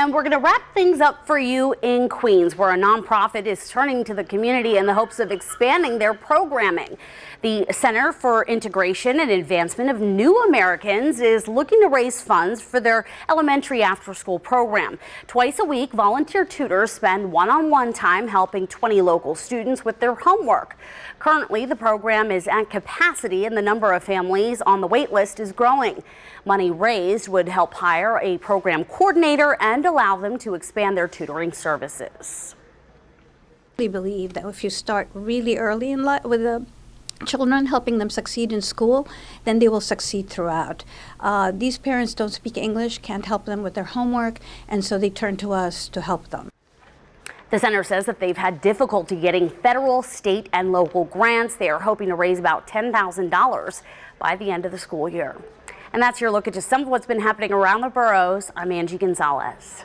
And we're going to wrap things up for you in Queens, where a nonprofit is turning to the community in the hopes of expanding their programming. The Center for Integration and Advancement of New Americans is looking to raise funds for their elementary after-school program. Twice a week, volunteer tutors spend one-on-one time helping 20 local students with their homework. Currently, the program is at capacity and the number of families on the wait list is growing. Money raised would help hire a program coordinator and allow them to expand their tutoring services. We believe that if you start really early in life with the children, helping them succeed in school, then they will succeed throughout. Uh, these parents don't speak English, can't help them with their homework, and so they turn to us to help them. The center says that they've had difficulty getting federal, state, and local grants. They are hoping to raise about $10,000 by the end of the school year. And that's your look at just some of what's been happening around the boroughs. I'm Angie Gonzalez.